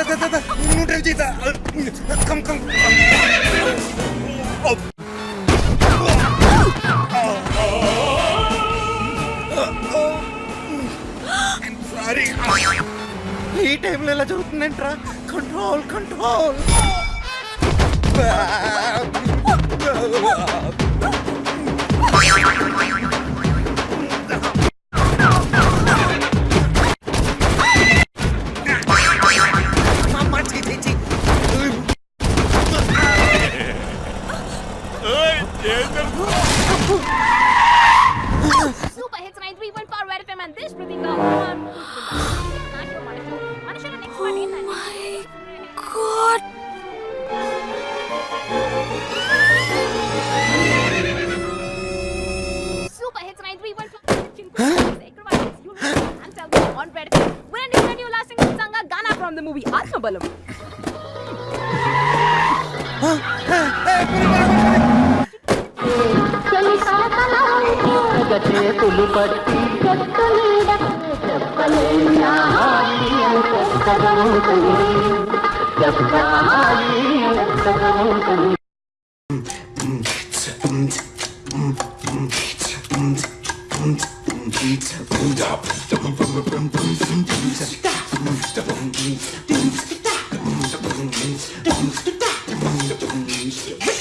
నువ్వు డ్రైవ్ చేద్దా come come sorry ఈ టైంలో ఎలా జరుగుతుందంట్రా? Control control Super Hits 93.4 Red FM and this Oh my god. Super Hits 93.4 I'm telling you on Red FM. We're going you last sanga Ghana from the movie Balam. Huh? Hey, చేతులు పట్టి చెక్కలేడ చెప్పలేనా చదువుతుంది చెప్పాలి చదువుతుంది Dum